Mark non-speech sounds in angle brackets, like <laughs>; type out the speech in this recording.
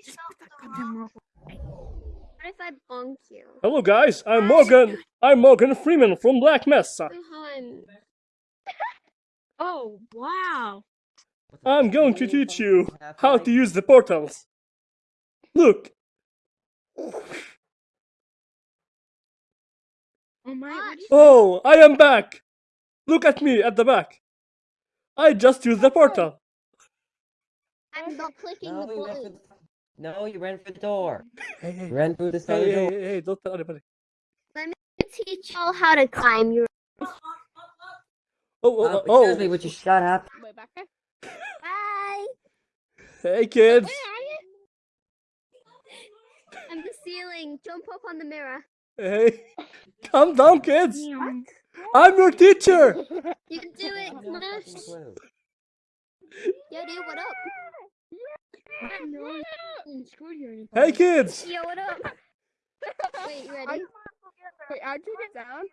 What if I bonk you? Hello guys, I'm Morgan. I'm Morgan Freeman from Black Mesa. <laughs> Oh, wow. I'm going to teach you how to use the portals. Look, Oh my. What? what is- oh, I am back. Look at me at the back. I just used the portal. I'm not clicking the you button. The... No, you ran for the door. Hey, hey, ran through this hey, other hey, door. hey, hey, don't tell anybody. Let me Teach y'all how to climb. You Oh, Uh, oh, excuse oh, me, would you shut up? Wait, back there? bye. hey kids. Where are you? I'm the ceiling. Jump up on the mirror. Hey, calm down, kids. Meow. I'm your teacher. You can do it. I have Smash. Yo, dude, what up? No, I'm screwed here. you Hey, kids. Yo, what up? Wait, you ready? Wait, how'd you get down?